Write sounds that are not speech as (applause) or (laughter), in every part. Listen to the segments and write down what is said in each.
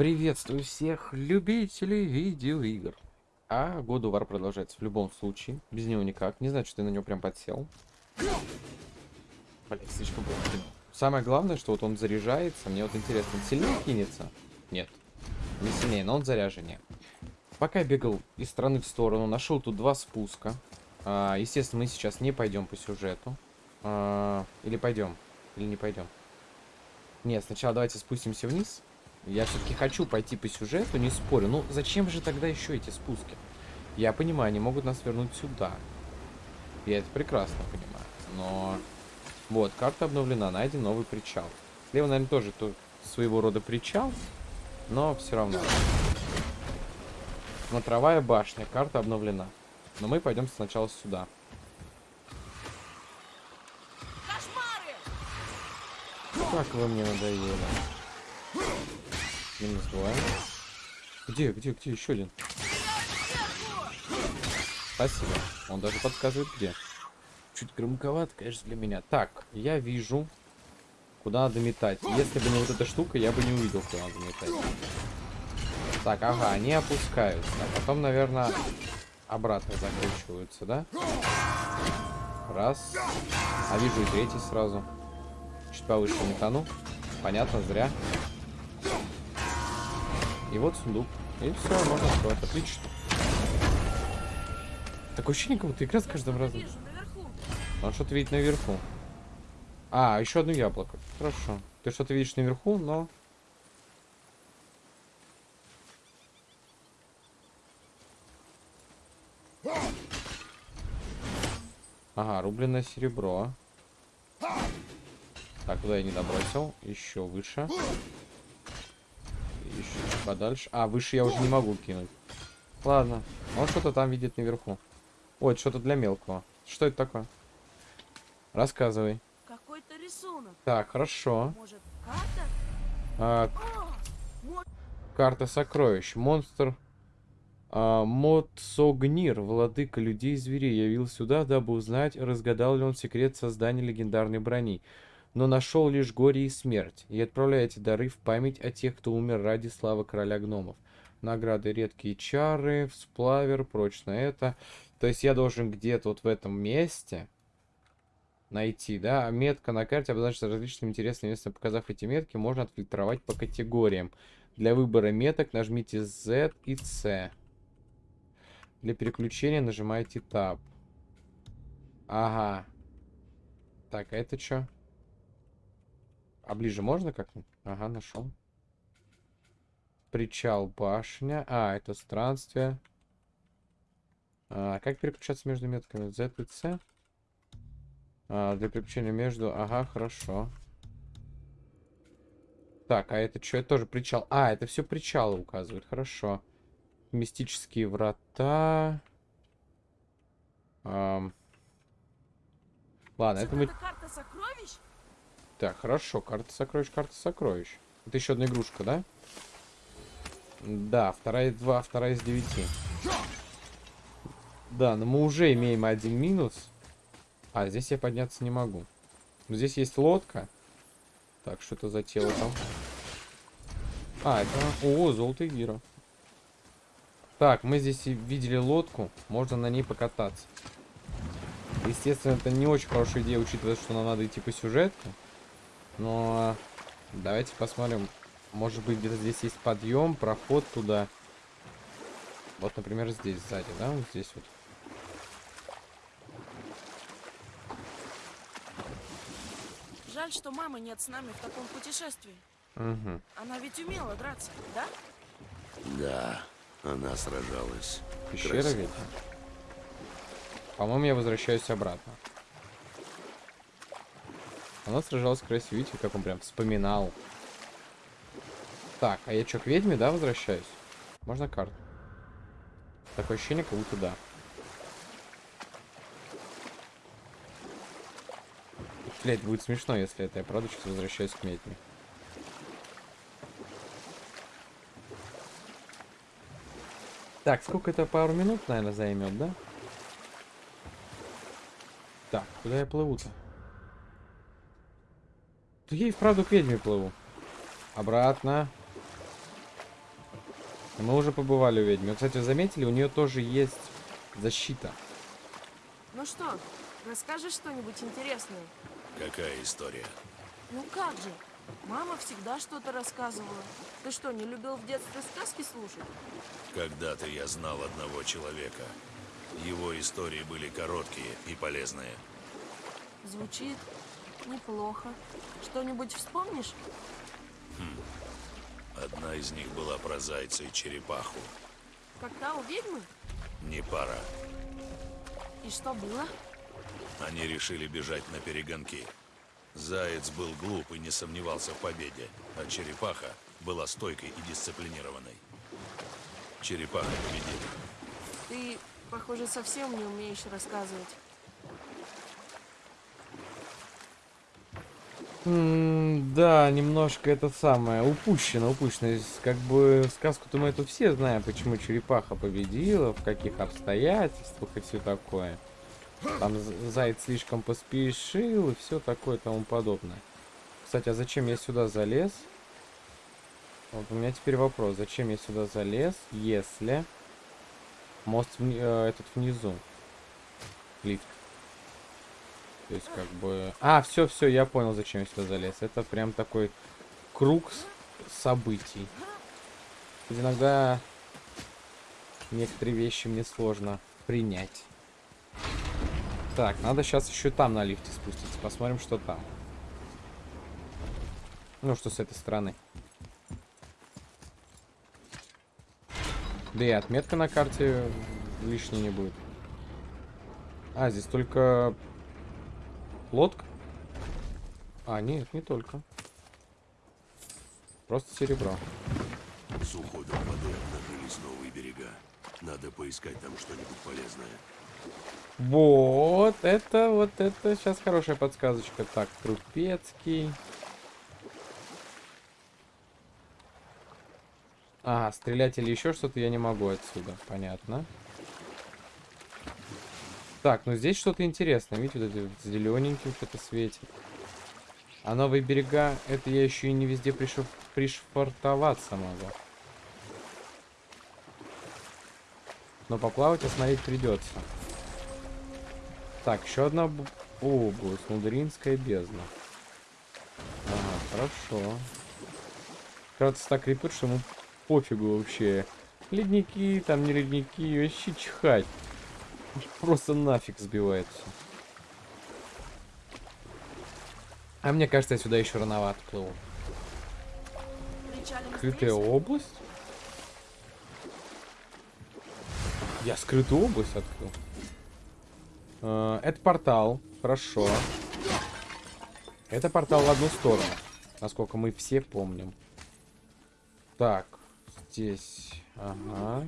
Приветствую всех любителей видеоигр. А of War продолжается в любом случае. Без него никак. Не знаю, что ты на него прям подсел. Блин, слишком было. Самое главное, что вот он заряжается. Мне вот интересно, он сильнее кинется? Нет. Не сильнее, но он заряженнее. Пока я бегал из стороны в сторону, нашел тут два спуска. А, естественно, мы сейчас не пойдем по сюжету. А, или пойдем? Или не пойдем? Нет, сначала давайте спустимся вниз. Я все-таки хочу пойти по сюжету, не спорю. Ну, зачем же тогда еще эти спуски? Я понимаю, они могут нас вернуть сюда. Я это прекрасно понимаю. Но... Вот, карта обновлена, найден новый причал. Слева, наверное, тоже то, своего рода причал. Но все равно. Смотровая башня, карта обновлена. Но мы пойдем сначала сюда. Как вы мне надоели. Минус два. Где, где, где? Еще один. Спасибо. Он даже подсказывает, где. Чуть громковато, конечно, для меня. Так, я вижу, куда надо метать. Если бы не вот эта штука, я бы не увидел, куда надо метать. Так, ага, они опускаются. А потом, наверное, обратно закручиваются, да? Раз. А вижу и третий сразу. Чуть повыше метану. Понятно, зря. И вот сундук. И все, можно открывать. Отлично. Такое ощущение, как будто игра с каждым разом. Он что-то видит наверху. А, еще одно яблоко. Хорошо. Ты что-то видишь наверху, но... Ага, рубленное серебро. Так, куда я не добросил? Еще выше. Еще подальше. А, выше я уже не могу кинуть. Ладно. Он что-то там видит наверху. Ой, что-то для мелкого. Что это такое? Рассказывай. Какой-то рисунок. Так, хорошо. Может, карта? А, О, карта сокровищ. Монстр а, Мотсогнир, владыка людей и зверей, явил сюда, дабы узнать, разгадал ли он секрет создания легендарной брони. Но нашел лишь горе и смерть, и отправляете дары в память о тех, кто умер ради славы короля гномов. Награды редкие чары, всплавер, прочно это. То есть я должен где-то вот в этом месте найти, да, а метка на карте обозначится различными интересными местами. Показав эти метки, можно отфильтровать по категориям. Для выбора меток нажмите Z и C. Для переключения нажимаете Tab. Ага. Так, а это что? А ближе можно как-нибудь? Ага, нашел. Причал, башня. А, это странствие. А, как переключаться между метками? Z и C? А, для переключения между... Ага, хорошо. Так, а это что? Это тоже причал. А, это все причалы указывает. Хорошо. Мистические врата. Ам. Ладно, это мы... карта сокровищ? Так, хорошо. Карта сокровищ, карта сокровищ. Это еще одна игрушка, да? Да, вторая из два, вторая из девяти. Да, но мы уже имеем один минус. А, здесь я подняться не могу. Но здесь есть лодка. Так, что это за тело там? А, это... О, золотый гиро. Так, мы здесь и видели лодку. Можно на ней покататься. Естественно, это не очень хорошая идея, учитывая, что нам надо идти по сюжету. Но давайте посмотрим. Может быть, где-то здесь есть подъем, проход туда. Вот, например, здесь сзади, да? Вот здесь вот. Жаль, что мамы нет с нами в таком путешествии. Угу. Она ведь умела драться, да? Да, она сражалась. Пещера Красиво. ведь? По-моему, я возвращаюсь обратно. Она сражалась красиво. Видите, как он прям вспоминал. Так, а я что, к ведьме, да, возвращаюсь? Можно карту? Такое ощущение, как будто да. Блять, будет смешно, если это я правда сейчас возвращаюсь к ведьме. Так, сколько это пару минут, наверное, займет, да? Так, куда я плыву-то? Да я и вправду к ведьме плыву. Обратно. Мы уже побывали у ведьмы. Кстати, заметили, у нее тоже есть защита. Ну что, расскажешь что-нибудь интересное? Какая история? Ну как же? Мама всегда что-то рассказывала. Ты что, не любил в детстве сказки слушать? Когда-то я знал одного человека. Его истории были короткие и полезные. Звучит неплохо. Что-нибудь вспомнишь? Одна из них была про зайца и черепаху. Та у ведьмы? Не пара. И что было? Они решили бежать на перегонки. Заяц был глуп и не сомневался в победе, а черепаха была стойкой и дисциплинированной. Черепаха победила. Ты, похоже, совсем не умеешь рассказывать. Да, немножко это самое, упущено, упущено. Как бы сказку-то мы эту все знаем, почему черепаха победила, в каких обстоятельствах и все такое. Там заяц слишком поспешил и все такое и тому подобное. Кстати, а зачем я сюда залез? Вот у меня теперь вопрос, зачем я сюда залез, если мост э, этот внизу? Лифт. То есть как бы... А, все, все, я понял, зачем я сюда залез. Это прям такой круг событий. Иногда некоторые вещи мне сложно принять. Так, надо сейчас еще там на лифте спуститься. Посмотрим, что там. Ну, что с этой стороны. Да и отметка на карте лишней не будет. А, здесь только лодка? А, нет, не только. Просто серебро. С уходом воды обнажились новые берега. Надо поискать там что-нибудь полезное. Вот, это, вот это сейчас хорошая подсказочка. Так, Трупецкий. А, стрелять или еще что-то я не могу отсюда. Понятно. Так, ну здесь что-то интересное. Видите, вот это зелененьким что-то светит. А новые берега, это я еще и не везде пришиф... пришвартоваться могу. Но поплавать осмотреть придется. Так, еще одна область. Мудринская бездна. Ага, хорошо. Кажется, так крепит, что ему пофигу вообще. Ледники, там не ледники, вообще чихать. Просто нафиг сбивает все. А мне кажется, я сюда еще рановато плыву. Скрытая область? Я скрытую область открыл. Э, Это портал. Хорошо. Это портал в одну сторону. Насколько мы все помним. Так. Здесь. Ага.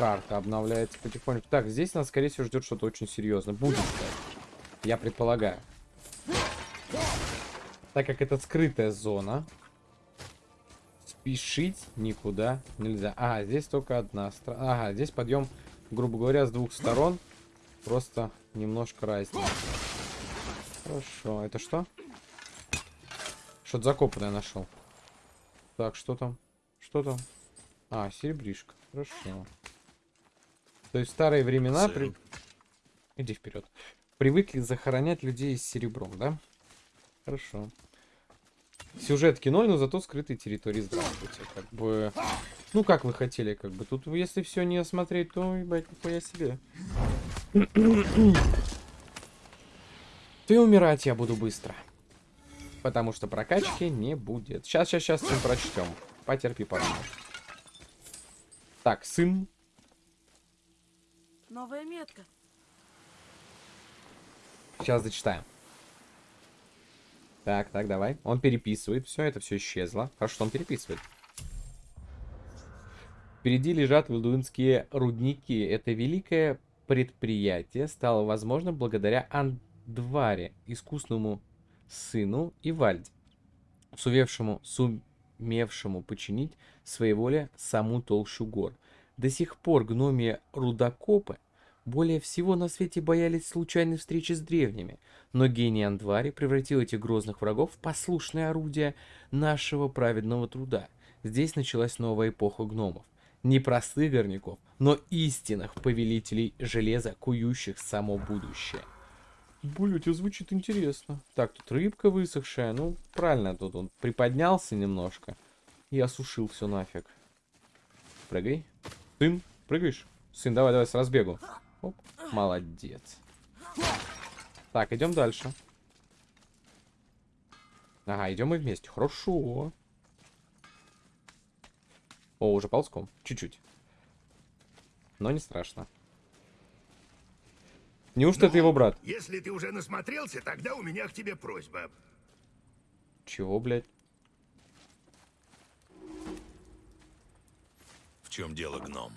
Карта обновляется потихоньку. Так, здесь нас, скорее всего, ждет что-то очень серьезное. Будет, кстати. Я предполагаю. Так как это скрытая зона, спешить никуда нельзя. А, здесь только одна сторона. Ага, здесь подъем, грубо говоря, с двух сторон. Просто немножко разница. Хорошо. Это что? Что-то закопанное нашел. Так, что там? Что там? А, серебришка. Хорошо. То есть в старые времена... При... Иди вперед. Привыкли захоронять людей с серебром, да? Хорошо. Сюжетки ноль, но зато скрытые территории. Здравствуйте. Как бы... Ну, как вы хотели, как бы. Тут, если все не осмотреть, то, ебать, нихуя себе. Ты умирать я буду быстро. Потому что прокачки не будет. Сейчас, сейчас, сейчас сын прочтем. Потерпи, пожалуйста. Так, сын. Новая метка. Сейчас зачитаем. Так, так, давай. Он переписывает. Все, это все исчезло. Хорошо, что он переписывает. Впереди лежат валдуинские рудники. Это великое предприятие стало возможным благодаря Андваре, искусному сыну Ивальде, сумевшему, сумевшему починить своей воле саму толщу гор. До сих пор гномия рудокопы более всего на свете боялись случайной встречи с древними, но гений Андвари превратил этих грозных врагов в послушное орудие нашего праведного труда. Здесь началась новая эпоха гномов. Не простых горняков, но истинных повелителей железа, кующих само будущее. Блять, это звучит интересно. Так, тут рыбка высохшая. Ну, правильно, тут он приподнялся немножко. И осушил все нафиг. Прыгай. Сын, прыгаешь? Сын, давай, давай, с разбегу. Оп, молодец. Так, идем дальше. Ага, идем мы вместе. Хорошо. О, уже ползком. Чуть-чуть. Но не страшно. Неужто это Ну, его брат? Если ты уже насмотрелся, тогда у меня к тебе просьба. Чего, блядь? В чем дело, гном?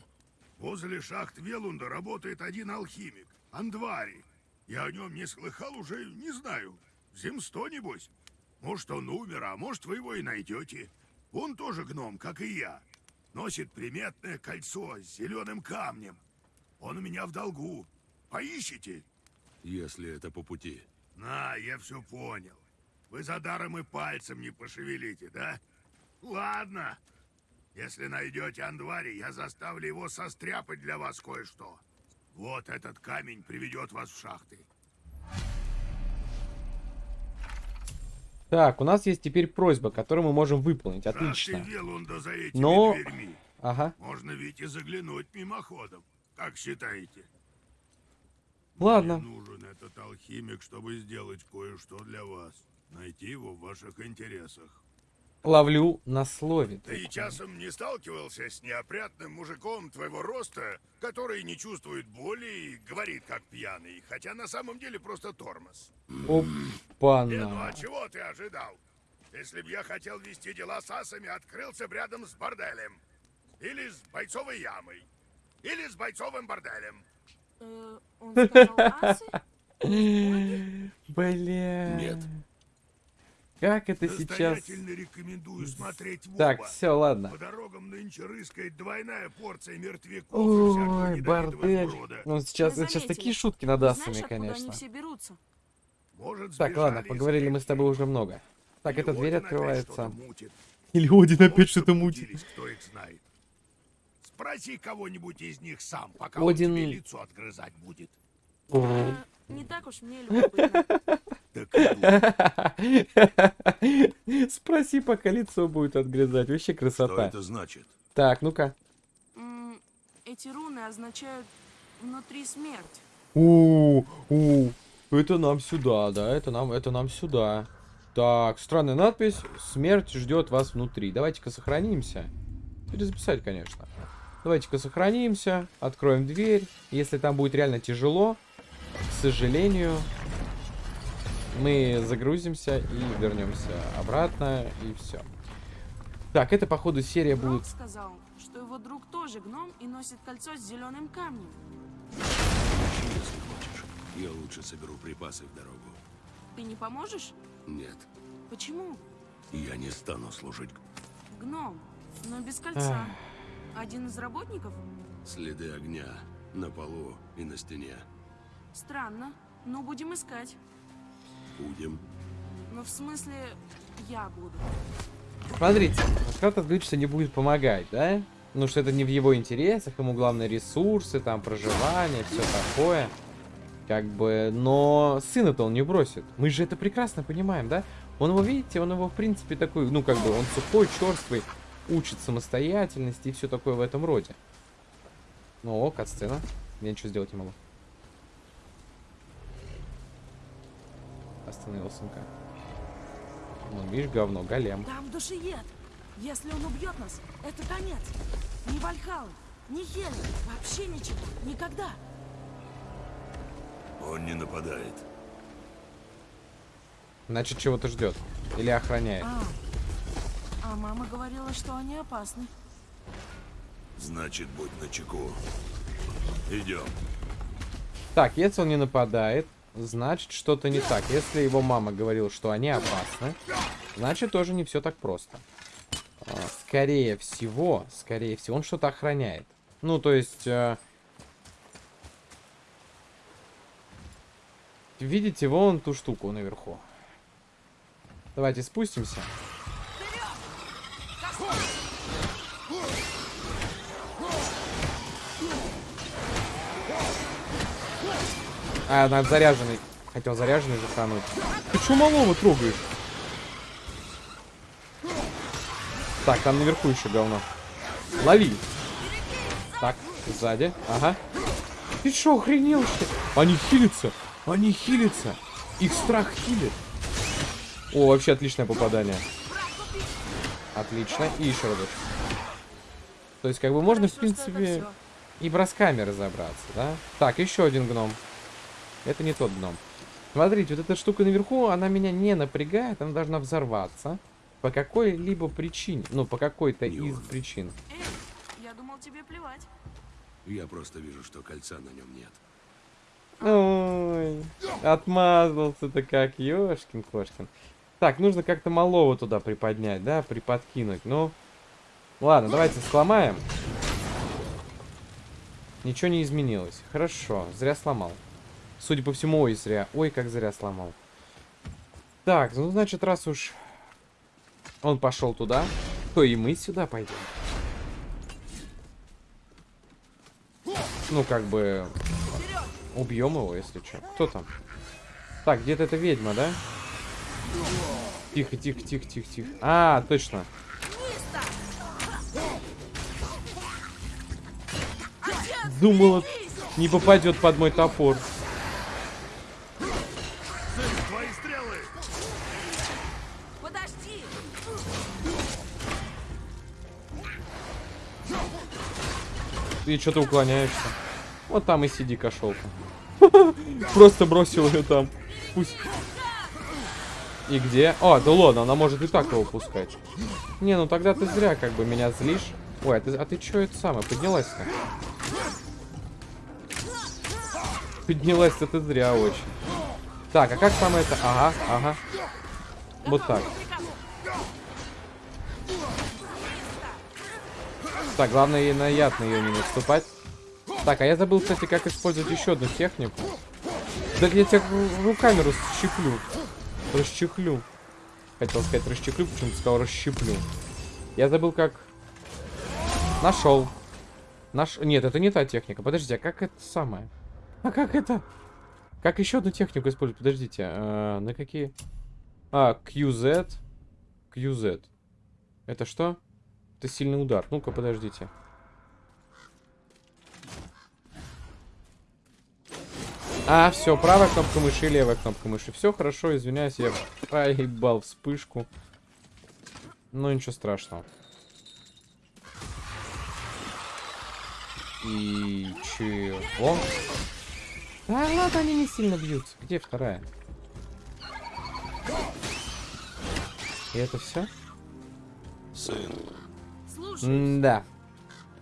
Возле шахт Велунда работает один алхимик, Андвари. Я о нем не слыхал уже, не знаю. Земсто, небось. Может, он умер, а может, вы его и найдете. Он тоже гном, как и я. Носит приметное кольцо с зеленым камнем. Он у меня в долгу. Поищите? Если это по пути. На, я все понял. Вы за даром и пальцем не пошевелите, да? Ладно. Если найдете Андвари, я заставлю его состряпать для вас кое-что. Вот этот камень приведет вас в шахты. Так, у нас есть теперь просьба, которую мы можем выполнить. Отлично. Но- дверьми. Ага. Можно ведь и заглянуть мимоходом. Как считаете? Ладно. Мне нужен этот алхимик, чтобы сделать кое-что для вас. Найти его в ваших интересах. Ловлю на слове. Ты часом не сталкивался с неопрятным мужиком твоего роста, который не чувствует боли и говорит как пьяный, хотя на самом деле просто тормоз? Не, ну Опа-на. а чего ты ожидал? Если б я хотел вести дела с асами, открылся бы рядом с борделем. Или с бойцовой ямой. Или с бойцовым борделем. Э, он сказал асы? (laughs) Бля. Нет. Как это сейчас... Рекомендую смотреть в Так, все, ладно. По дорогам нынче рыскает двойная порция мертвяков Ой, бордель. Ну, сейчас, сейчас такие шутки над асами, Знаешь, конечно. они все берутся? Может, Так, ладно, поговорили мы с тобой уже много. Так, эта дверь открывается. Или Один опять что-то мутит. Кто их знает. Спроси кого-нибудь из них сам, пока Один- он тебе лицо отгрызать будет. Э, не так уж мне любопытно. (laughs) (laughs) Спроси, пока лицо будет отгрызать. Вообще Что красота. это значит? Так, ну-ка. Эти руны означают внутри смерть. у у Это нам сюда, да, это нам, это нам сюда. Так, странная надпись. Смерть ждет вас внутри. Давайте-ка сохранимся. Перезаписать, конечно. Давайте-ка сохранимся, откроем дверь. Если там будет реально тяжело, к сожалению, мы загрузимся и вернемся обратно, и все. Так, это, походу, серия будет... сказал, что его друг тоже гном и носит кольцо с зеленым камнем. Если хочешь. Я лучше соберу припасы в дорогу. Ты не поможешь? Нет, Почему? я не стану служить. Гном, но без кольца. Один из работников? Следы огня на полу и на стене. Странно, но будем искать. Будем. Но в смысле, я буду. Смотрите, Маскат отключится не будет помогать, да? Ну, что это не в его интересах, ему главное ресурсы, там, проживание, все такое. Как бы, но сына-то он не бросит. Мы же это прекрасно понимаем, да? Он его, видите, он его, в принципе, такой, ну, как бы, он сухой, черствый, учит самостоятельности и все такое в этом роде. Ну, о, кат-сцена. Я ничего сделать не могу. Остановил сынка. Вон, видишь, говно, голем. Там душиед. Если он убьет нас, это конец. Ни Вальхалл, ни Хелен, вообще ничего, никогда. Он не нападает. Значит, чего-то ждет. Или охраняет. А, а мама говорила, что они опасны. Значит, будь начеку. Идем. Так, если он не нападает, значит, что-то не так. Если его мама говорила, что они опасны, значит, тоже не все так просто. А, Скорее всего, скорее всего, он что-то охраняет. Ну, то есть... э, Видите, вон ту штуку наверху. Давайте спустимся. А, надо заряженный. Хотел заряженный захануть. Ты что малого трогаешь? Так, там наверху еще говно. Лови. Так, сзади. Ага. Ты что, охренел что ли? Они хилятся. Они хилятся. Их страх хилит. О, вообще отличное попадание. Отлично. И еще разочек. То есть, как бы можно, в принципе, и бросками разобраться, да? Так, еще один гном. Это не тот гном. Смотрите, вот эта штука наверху, она меня не напрягает, она должна взорваться. По какой-либо причине. Ну, по какой-то из причин. Эй, я думал тебе плевать. Я просто вижу, что кольца на нем нет. Ой, отмазался-то как, ёшкин-кошкин. Так, нужно как-то малого туда приподнять, да, приподкинуть. Ну, ладно, давайте сломаем. Ничего не изменилось. Хорошо, зря сломал. Судя по всему, ой, зря. Ой, как зря сломал. Так, ну, значит, раз уж он пошел туда, то и мы сюда пойдем. Ну, как бы, Убьем его, если что. Кто там? Так, где-то эта ведьма, да? Тихо, тихо, тихо, тихо, тихо. А, точно. Думала, не попадет под мой топор. Ты что-то уклоняешься. Вот там и сиди, кошелка. (laughs) Просто бросил ее там. Пусть. И где? О, да ладно, она может и так его пускать. Не, ну тогда ты зря как бы меня злишь. Ой, а ты, а ты что это самое? Поднялась-то? Поднялась-то ты зря очень. Так, а как там это? Ага, ага. Вот так. Так, главное ей на яд на ее не наступать. Так, а я забыл, кстати, как использовать еще одну технику. Да я тебя ру- руками расщеплю. Расчехлю. Хотел сказать расчехлю, почему-то сказал расщеплю. Я забыл, как... Нашел. Наш... Нет, это не та техника. Подождите, а как это самое? А как это? Как еще одну технику использовать? Подождите, а, на какие? А, QZ. QZ. Это что? Это сильный удар. Ну-ка, подождите. А, все, правая кнопка мыши, левая кнопка мыши. Все хорошо, извиняюсь, я проебал вспышку. Ну, ничего страшного. И чего? Да ладно, они не сильно бьются. Где вторая? И это все? Сын, Слушай, Да.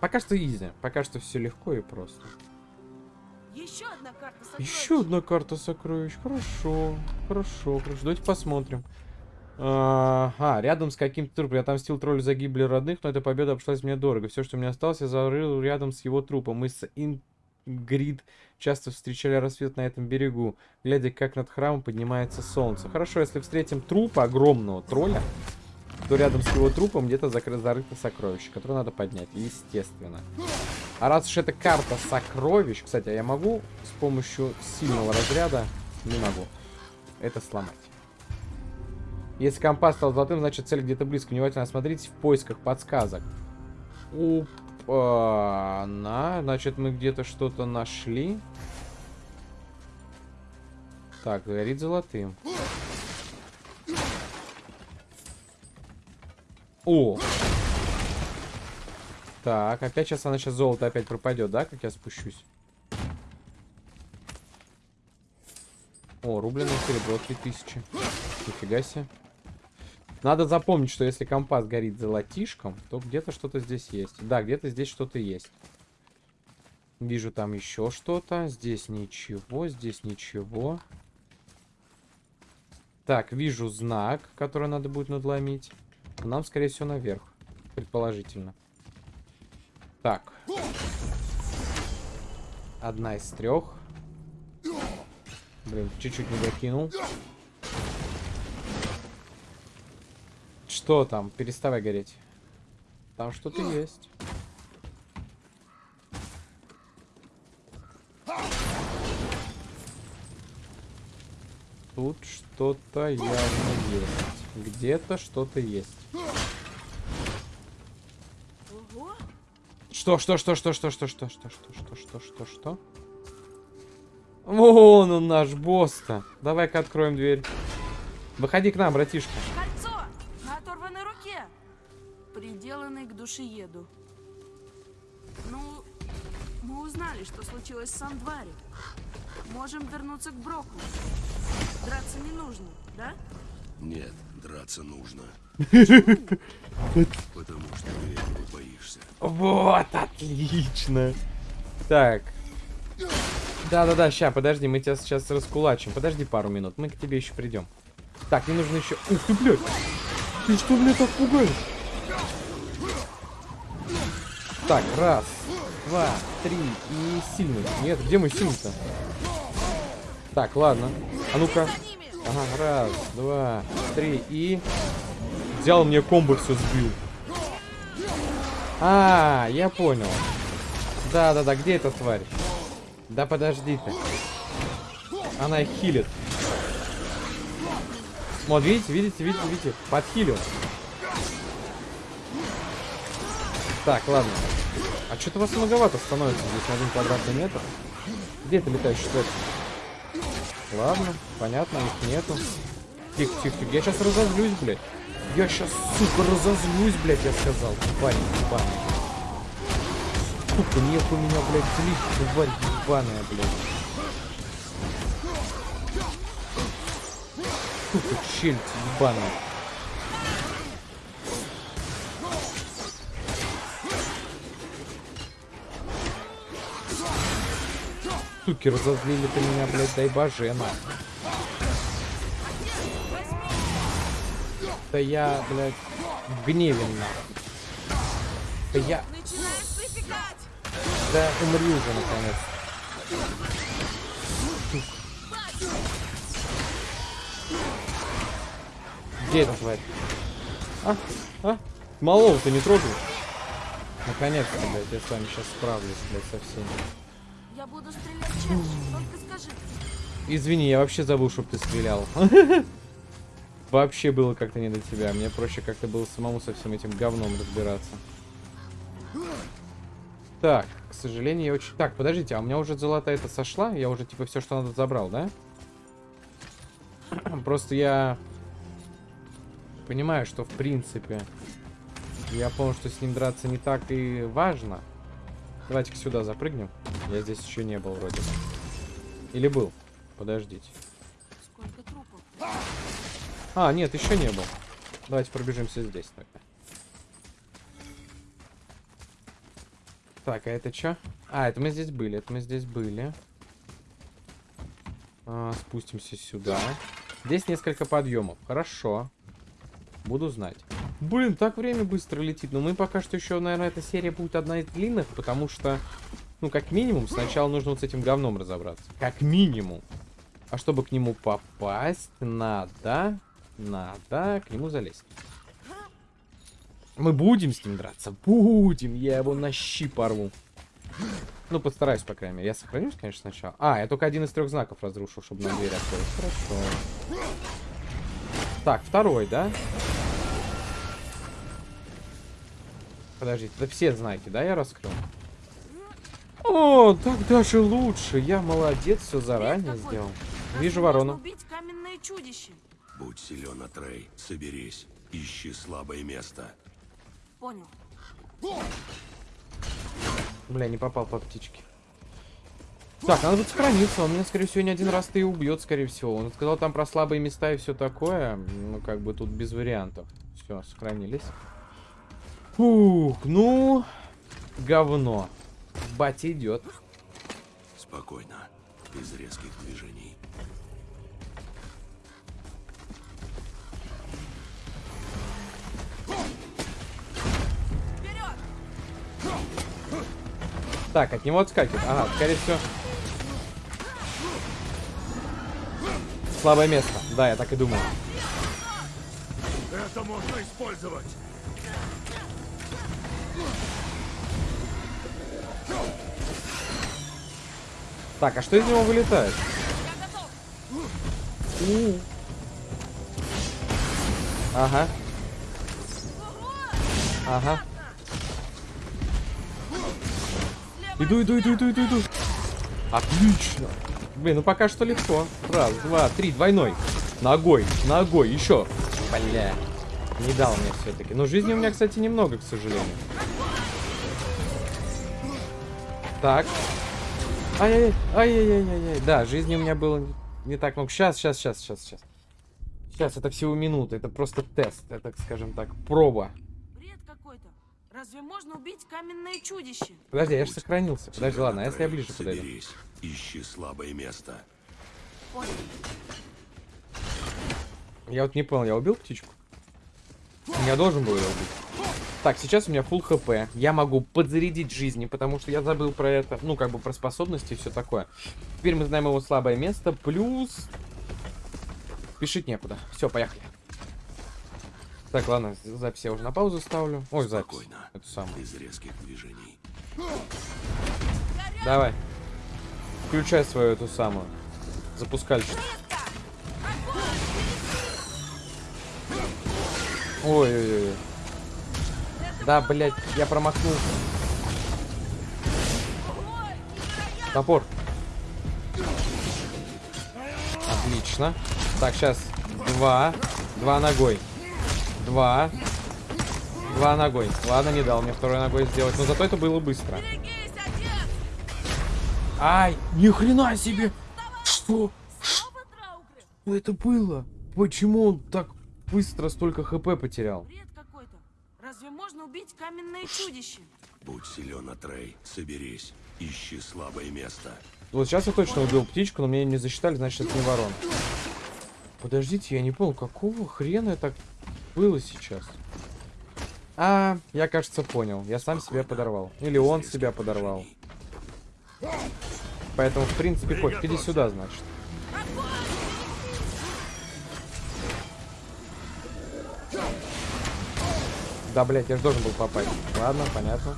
Пока что изи. Пока что все легко и просто. еще одна карта сокровищ. Еще одна карта сокровищ. Хорошо. Хорошо, хорошо. Давайте посмотрим. А, а, рядом с каким-то трупом. Я отомстил троллю за гибель родных, но эта победа обошлась мне дорого. Все, что мне осталось, я зарыл рядом с его трупом. Мы с Ингрид часто встречали рассвет на этом берегу, глядя, как над храмом поднимается солнце. Хорошо, если встретим труп огромного тролля, то рядом с его трупом где-то зарыто сокровище, которое надо поднять, естественно. А раз уж это карта сокровищ, кстати, а я могу с помощью сильного разряда, не могу, это сломать. Если компас стал золотым, значит цель где-то близко. Внимательно осмотритесь в поисках подсказок. Опа, на, значит мы где-то что-то нашли. Так, горит золотым. О! Так, опять сейчас она сейчас золото опять пропадет, да, как я спущусь? О, рубленое серебро 3000. Нифига себе. Надо запомнить, что если компас горит золотишком, то где-то что-то здесь есть. Да, где-то здесь что-то есть. Вижу там еще что-то. Здесь ничего, здесь ничего. Так, вижу знак, который надо будет надломить. Нам, скорее всего, наверх. Предположительно. Так. Одна из трех. Блин, чуть-чуть не докинул. Что там? Переставай гореть. Там что-то есть. Тут что-то явно есть. Где-то что-то есть. Ого! Что, что, что, что, что, что, что, что, что, что, что, что, что? Вон он наш босс-то. Давай-ка откроем дверь. Выходи к нам, братишка. Кольцо! На оторванной руке! Приделанный к душееду. Ну, мы узнали, что случилось с Сандвари. Можем вернуться к Броку. Драться не нужно, да? Нет, драться нужно. (laughs) Потому что ты этого боишься. Вот, отлично. Так. Да-да-да, ща, подожди, мы тебя сейчас раскулачим. Подожди пару минут, мы к тебе еще придем. Так, мне нужно еще... Ух ты, блядь! Ты что меня так пугаешь? Так, раз, два, три и сильный. Нет, где мой сильный-то? Так, ладно. А ну-ка. Ага, раз, два, три и... Взял мне комбо все сбил. А, я понял. Да-да-да, где эта тварь? Да подожди ты. Она хилит. Вот, видите, видите, видите, видите? Подхилил. Так, ладно. А что-то вас многовато становится здесь на один квадратный метр. Где это летающий цвет? Ладно, понятно, их нету. Тихо, тихо, тихо. Я сейчас разозлюсь, блядь. Я сейчас, сука, разозлюсь, блядь, я сказал. Тварь ебаная. Сука, нет у меня, блядь, злить, тварь ебаная, блядь. Сука, челюсть ебаная. Суки, разозлили ты меня, блядь, дай божена. Да я, блядь, в гневе нахуй. Да я... Да умри уже, наконец. Где эта тварь? А? А? Малого-то не трогай. Наконец-то, блядь, я с вами сейчас справлюсь, блядь, со всеми. Я буду стрелять чаще, только скажи. Извини, я вообще забыл, чтобы ты стрелял. (laughs) Вообще было как-то не до тебя. Мне проще как-то было самому со всем этим говном разбираться. Так, к сожалению, я очень... Так, подождите, а у меня уже золотая это сошла? Я уже, типа, все, что надо, забрал, да? (clears throat) Просто я... Понимаю, что, в принципе... Я понял, что с ним драться не так и важно. Давайте-ка сюда запрыгнем. Я здесь еще не был, вроде бы. Или был? Подождите. А, нет, еще не был. Давайте пробежимся здесь тогда. Так, а это что? А, это мы здесь были, это мы здесь были. А, спустимся сюда. Здесь несколько подъемов. Хорошо. Буду знать. Блин, так время быстро летит. Но мы пока что еще, наверное, эта серия будет одна из длинных, потому что, ну, как минимум, сначала нужно вот с этим говном разобраться. Как минимум. А чтобы к нему попасть, надо, надо к нему залезть. Мы будем с ним драться? Будем. Я его на щи порву. Ну, постараюсь, по крайней мере. Я сохранюсь, конечно, сначала. А, я только один из трех знаков разрушил, чтобы нам дверь открыть. Хорошо. Так, второй, да? Подождите, это все знаки, да, я раскрыл? О, так даже лучше. Я молодец, все заранее сделал. Вижу ворону. убить каменное чудище. Будь силен, Атрей. Соберись. Ищи слабое место. Понял. Бля, не попал по птичке. Так, надо будет сохраниться. Он меня, скорее всего, не один раз-то и убьет, скорее всего. Он сказал там про слабые места и все такое. Ну, как бы тут без вариантов. Все, сохранились. Фух, ну... Говно. Батя идет. Спокойно. Без резких движений. Вперед! Так, от него отскакивает. Ага, скорее всего... Слабое место. Да, я так и думал. Это можно использовать. Так, а что из него вылетает? Ага. Ага. Иду, иду, иду, иду, иду, иду. Отлично. Блин, ну пока что легко. Раз, два, три, двойной. Ногой, ногой, еще. Бля. Не дал мне все-таки. Но жизни у меня, кстати, немного, к сожалению. Так. Ай-яй-яй, ай-яй-яй-яй. Да, жизни у меня было не так много. Сейчас, сейчас, сейчас, сейчас, сейчас. Сейчас, это всего минута. Это просто тест. Это, скажем так, проба. Бред какой-то. Разве можно убить каменное чудище? Подожди, я же сохранился. Подожди, ладно, а если я ближе подойду? Ищи слабое место. Понял. Я вот не понял, я убил птичку? Я должен был ее убить. Так, сейчас у меня full хп. Я могу подзарядить жизни, потому что я забыл про это. Ну, как бы про способности и все такое. Теперь мы знаем его слабое место. Плюс... Спешить некуда. Все, поехали. Так, ладно, запись я уже на паузу ставлю. Ой, запись. Спокойно. Это самое. Без резких движений. Давай. Включай свою эту самую. Запускальщик. Ой-ой-ой. Да, блядь, я промахнулся. Топор. Отлично. Так, сейчас. Два. Два ногой. Два. Два ногой. Ладно, не дал мне второй ногой сделать. Но зато это было быстро. Ай, ни хрена себе! Что? Что это было? Почему он так быстро столько хп потерял? Бред какой-то. Разве можно убить каменное чудище? Будь силен, Атрей. Соберись, ищи слабое место. Вот сейчас я точно убил птичку, но мне не засчитали, значит это не ворон. Подождите, я не понял, какого хрена это было сейчас? А, я, кажется, понял. Я сам себя подорвал. Или он себя подорвал. Поэтому, в принципе, хоть иди сюда, значит. Да, блядь, я же должен был попасть. Ладно, понятно.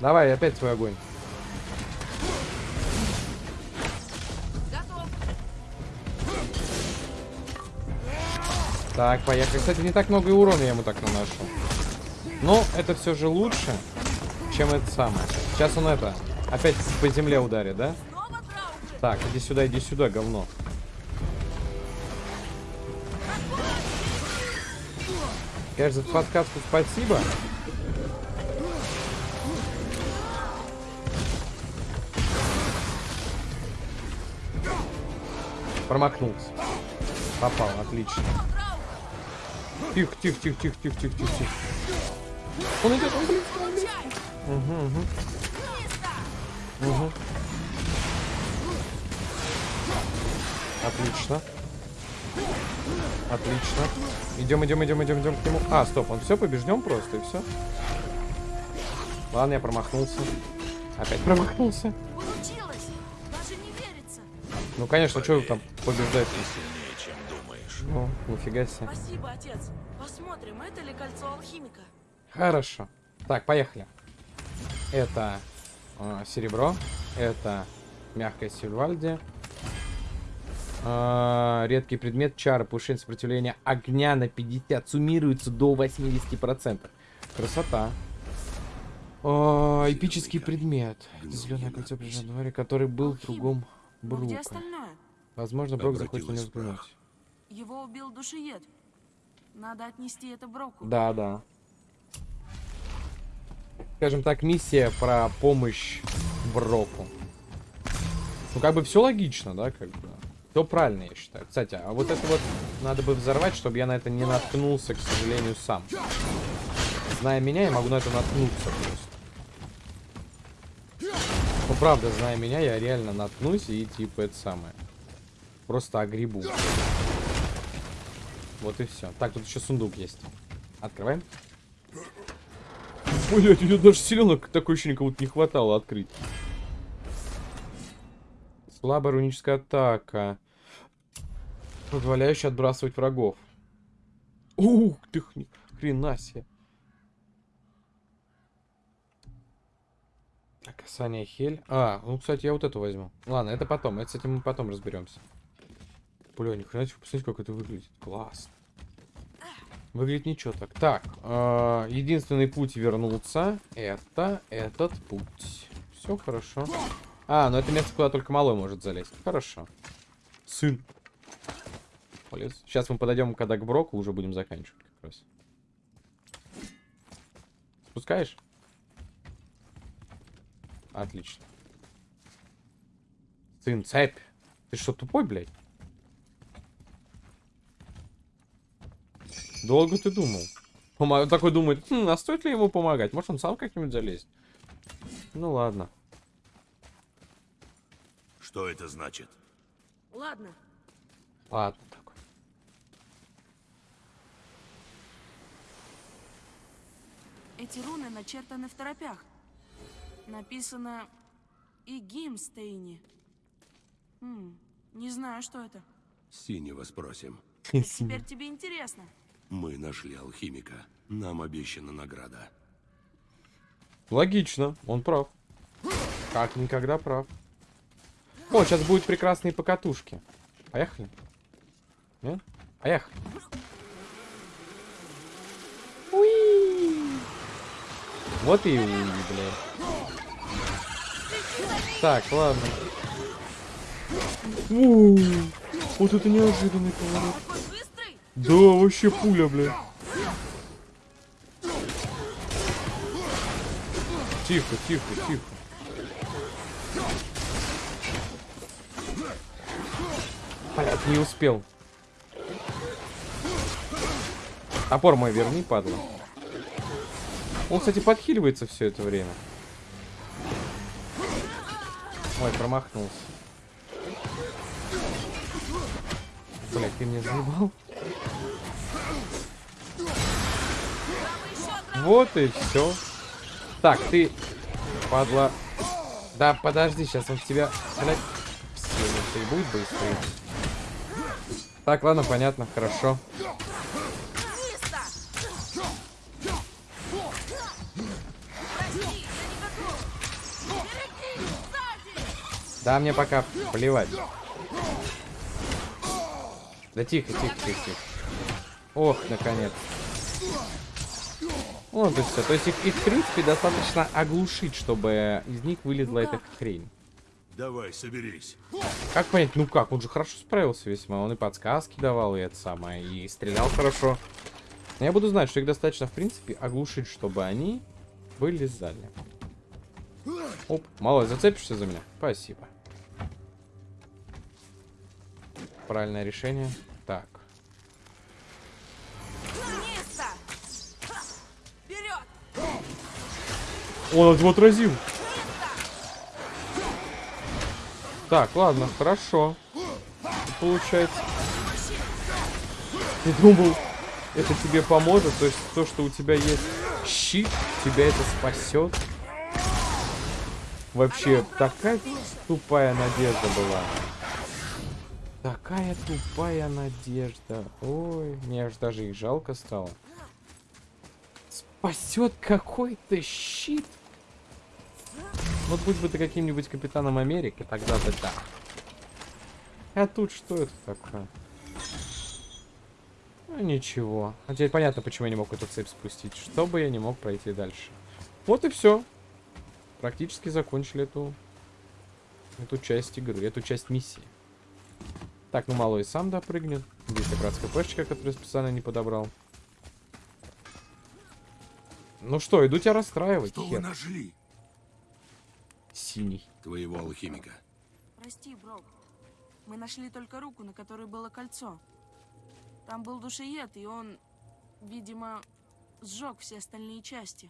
Давай, опять свой огонь. Так, поехали. Кстати, не так много и урона я ему так наношу. Но это все же лучше, чем это самое. Сейчас он это, опять по земле ударит, да? Так, иди сюда, иди сюда, говно. Конечно, за подсказку спасибо. Промахнулся. Попал, отлично. Тихо, тихо, тихо, тихо, тихо, тихо, тихо, тихо. Он идет, он блин. Получай! Угу, угу, Быстро! угу. Отлично. Отлично. Идем, идем, идем, идем, идем к нему. А, стоп, он все побежден просто и все. Ладно, я промахнулся. Опять промахнулся. Получилось! Даже не верится! Ну, конечно, что там побеждать? Ты сильнее, чем думаешь. Ну, нифига себе. Спасибо, отец. Посмотрим, это ли кольцо алхимика. Хорошо. Так, поехали. Это э, серебро. Это мягкая сильвальди. Э, редкий предмет чара. Повышение сопротивления огня на 50. Суммируется до 80%. Красота. О, эпический предмет. Зеленое кольцо при дворе, который был в другом где Брука. Возможно, Брок захочет прах. взглянуть. Его убил душиед. Надо отнести это Броку. Да, да. Скажем так, миссия про помощь Броку. Ну, как бы все логично, да, как бы. Все правильно, я считаю. Кстати, а вот это вот надо бы взорвать, чтобы я на это не наткнулся, к сожалению, сам. Зная меня, я могу на это наткнуться просто. Ну, правда, зная меня, я реально наткнусь и, типа, это самое. Просто огребу. Вот и все. Так, тут еще сундук есть. Открываем. Блять, у меня даже селенок такое ощущение, как будто не хватало открыть. Слабая руническая атака. Позволяющая отбрасывать врагов. Ух ты, хрена себе. Касание хель. А, ну, кстати, я вот эту возьму. Ладно, это потом. Это с этим мы потом разберемся. Бля, ни хрена себе, посмотрите, как это выглядит. Классно. Выглядит ничего так. Так, э, единственный путь вернуться это этот путь. Все хорошо. А, ну это место, куда только малой может залезть. Хорошо. Сын. Полез. Сейчас мы подойдем, когда к Броку, уже будем заканчивать как раз. Спускаешь? Отлично. Сын, цепь. Ты что, тупой, блядь? Долго ты думал? Пома- Такой думает, хм, а стоит ли ему помогать? Может, он сам как-нибудь залезет? Ну ладно. Что это значит? Ладно, Ладно такой. эти руны начертаны в торопях. Написано и Гимстейни. Хм, не знаю, что это. Синего спросим. Теперь тебе интересно. Мы нашли алхимика. Нам обещана награда. Логично, он прав. Как никогда прав. О, сейчас будут прекрасные покатушки. Поехали. Нет? Поехали. Уи. Вот и уи, блядь. Так, ладно. У, Вот это неожиданный поворот. Да, вообще пуля, блядь. Тихо, тихо, тихо. Не успел. Топор мой верни, падла. Он, кстати, подхиливается все это время. Ой, промахнулся. Блядь, ты меня заебал. Вот и все. Так, ты, падла. Да, подожди, сейчас он тебя, блядь, все, и будет быстрее. Так, ладно, понятно, хорошо. Да, мне пока плевать. Да тихо, тихо, тихо, тихо. Ох, наконец. Вот и все. То есть их, их, в принципе, достаточно оглушить, чтобы из них вылезла эта хрень. Давай, соберись. Как понять, ну как, он же хорошо справился весьма. Он и подсказки давал, и это самое, и стрелял хорошо. Но я буду знать, что их достаточно, в принципе, оглушить, чтобы они вылезали. Оп, малой, зацепишься за меня? Спасибо. Правильное решение. Так. Он его отразил. Так, ладно, хорошо. Получается. Ты думал, это тебе поможет? То есть то, что у тебя есть щит, тебя это спасет? Вообще, такая тупая надежда была. Такая тупая надежда. Ой, мне аж даже их жалко стало. Спасет какой-то щит. Вот будь бы ты каким-нибудь капитаном Америки, тогда бы да. А тут что это такое? Ну ничего. А теперь понятно, почему я не мог эту цепь спустить. Чтобы я не мог пройти дальше. Вот и все. Практически закончили эту эту часть игры, эту часть миссии. Так, ну малой сам допрыгнет. Здесь как раз КПшечка, которую специально не подобрал. Ну что, иду тебя расстраивать, Что вы хер. нашли? Синий. Твоего алхимика. Прости, Брок. Мы нашли только руку, на которой было кольцо. Там был душеед, и он, видимо, сжег все остальные части.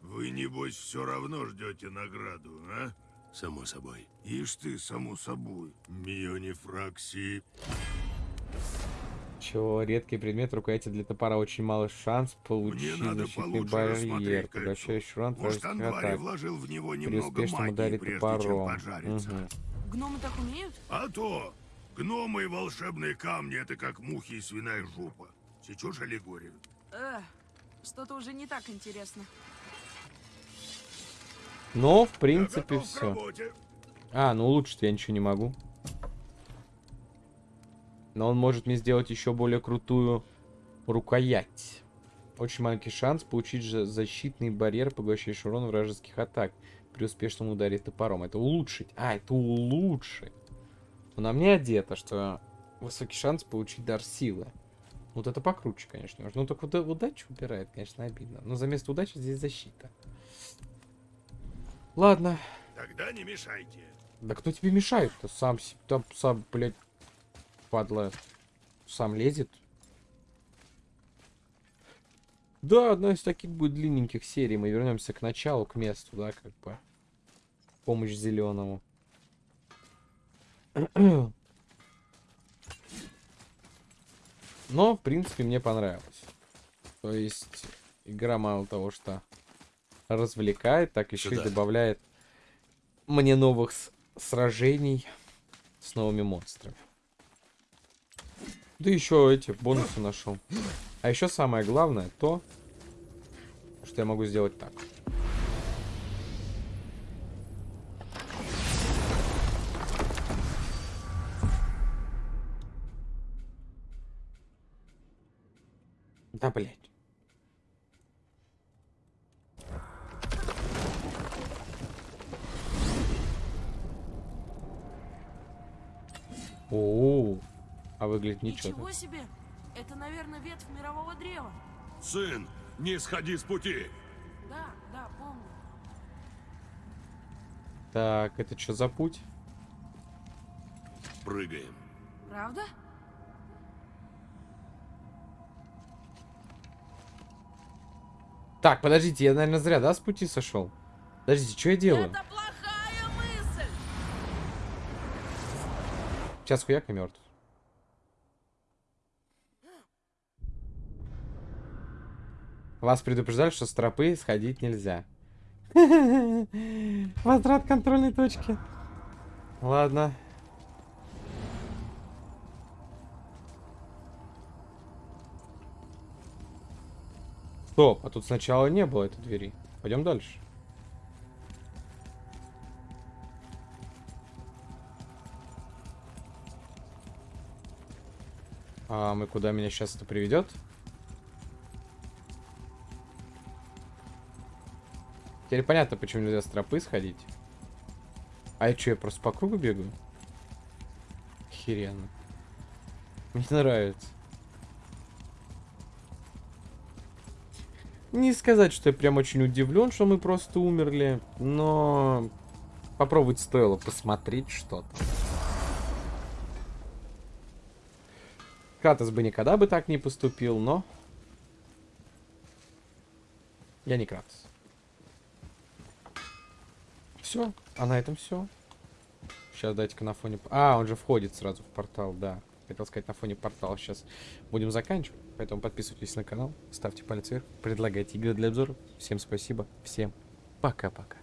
Вы, небось, все равно ждете награду, а? Само собой. Ишь ты, само собой. Мионифракси. Чего? Редкий предмет рукояти для топора очень малый шанс Мне получить надо защитный барьер. Поглощающий урон вражеских Анвари атак. вложил в него При немного успешном магии, ударе топором. Мгм. Гномы так умеют? А то, гномы и волшебные камни — это как мухи и свиная жопа. Сечешь аллегорию? Эх, что-то уже не так интересно. Но, в Я принципе, все. А, ну улучшить я ничего не могу. Но он может мне сделать еще более крутую рукоять. Очень маленький шанс получить же защитный барьер, поглощающий урон вражеских атак при успешном ударе топором. Это улучшить. А, это улучшить. Но на мне одето, что высокий шанс получить дар силы. Вот это покруче, конечно. Ну, только уда- удачу убирает, конечно, обидно. Но за место удачи здесь защита. Ладно. Тогда не мешайте. Да кто тебе мешает-то? Сам, там, сам, блядь, падла, сам лезет. Да, одна из таких будет длинненьких серий. Мы вернемся к началу, к месту, да, как бы. Помощь зеленому. Но, в принципе, мне понравилось. То есть, игра мало того, что развлекает, так еще и Сюда. добавляет мне новых сражений с новыми монстрами. Да еще эти бонусы нашел. А еще самое главное то, что я могу сделать так. Выглядит ничего. Ничего себе! Это, наверное, ветвь мирового древа. Сын, не сходи с пути. Да, да, помню. Так, это что за путь? Прыгаем. Правда? Так, подождите, я, наверное, зря, да, с пути сошел? Подождите, что я делаю? Это плохая мысль! Сейчас хуяк и мертв. Вас предупреждали, что с тропы сходить нельзя. (laughs) Возврат контрольной точки. Ладно. Стоп, а тут сначала не было этой двери. Пойдем дальше. А мы куда меня сейчас это приведет? Теперь понятно, почему нельзя с тропы сходить. А я что, я просто по кругу бегаю? Охеренно. Мне нравится. Не сказать, что я прям очень удивлен, что мы просто умерли, но попробовать стоило посмотреть что-то. Кратос бы никогда бы так не поступил, но... Я не Кратос. Все, а на этом все. Сейчас дайте-ка на фоне... А, он же входит сразу в портал, да. Хотел сказать, на фоне портала сейчас будем заканчивать. Поэтому подписывайтесь на канал, ставьте палец вверх, предлагайте игры для обзора. Всем спасибо, всем пока-пока.